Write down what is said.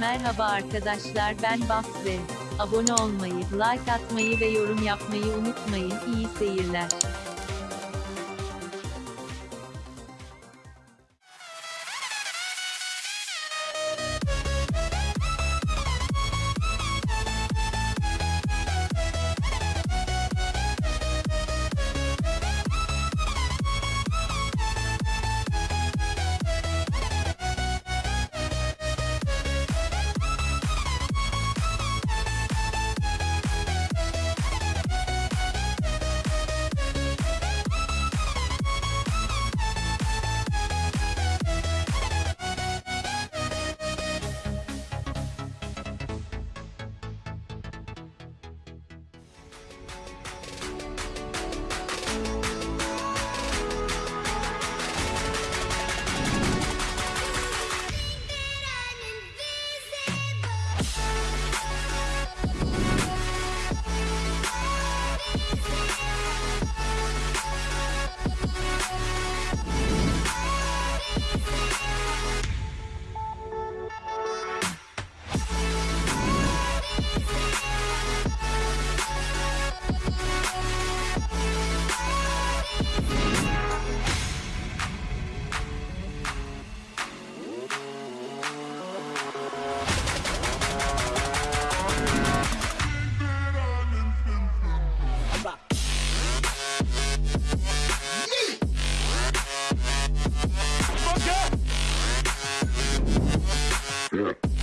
Merhaba arkadaşlar ben Basre. Abone olmayı, like atmayı ve yorum yapmayı unutmayın. İyi seyirler. Yeah.